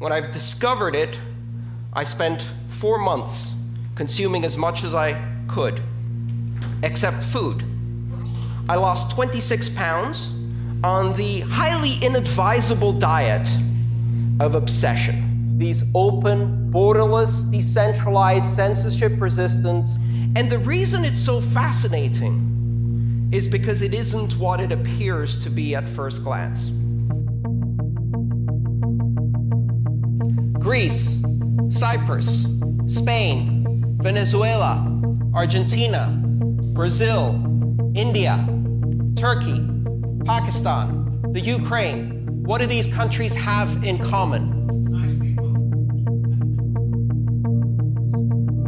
When I've discovered it, I spent four months consuming as much as I could, except food. I lost 26 pounds on the highly inadvisable diet of obsession. These open, borderless, decentralized, censorship-resistant. And the reason it's so fascinating is because it isn't what it appears to be at first glance. Greece, Cyprus, Spain, Venezuela, Argentina, Brazil, India, Turkey, Pakistan, the Ukraine. What do these countries have in common?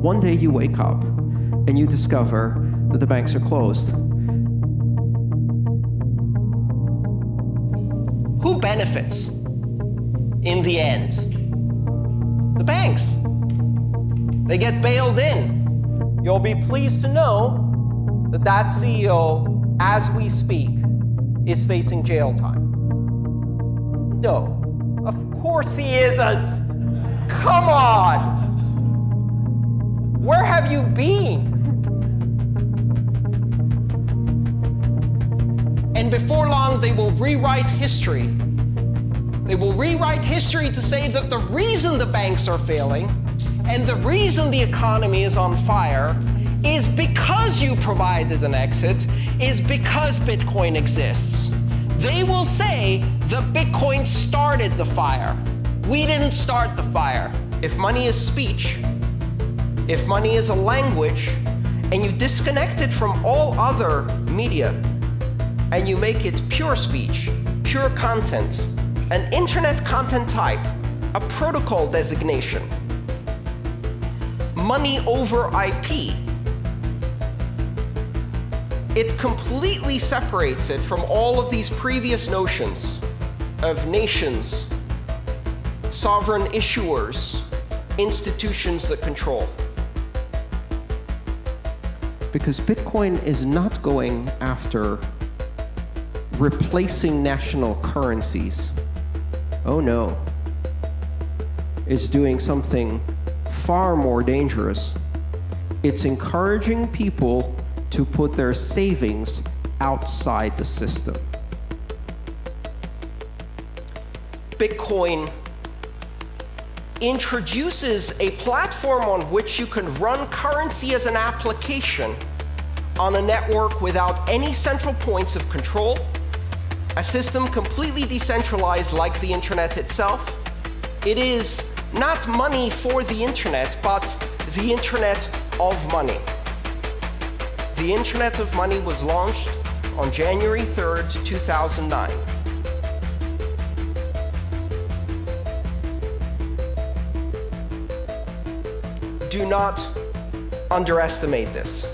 One day you wake up and you discover that the banks are closed. Who benefits in the end? The banks. They get bailed in. You'll be pleased to know that that CEO, as we speak, is facing jail time. No, of course he isn't. Come on. Where have you been? And before long, they will rewrite history. They will rewrite history to say that the reason the banks are failing and the reason the economy is on fire is because you provided an exit, is because Bitcoin exists. They will say that Bitcoin started the fire. We didn't start the fire. If money is speech, if money is a language, and you disconnect it from all other media, and you make it pure speech, pure content, an internet content type, a protocol designation, money over IP, it completely separates it from all of these previous notions of nations, sovereign issuers, institutions that control. Because Bitcoin is not going after replacing national currencies. Oh no. It's doing something far more dangerous. It's encouraging people to put their savings outside the system. Bitcoin introduces a platform on which you can run currency as an application on a network without any central points of control, a system completely decentralized like the internet itself. It is not money for the internet, but the internet of money. The Internet of Money was launched on January 3rd, 2009. Do not underestimate this.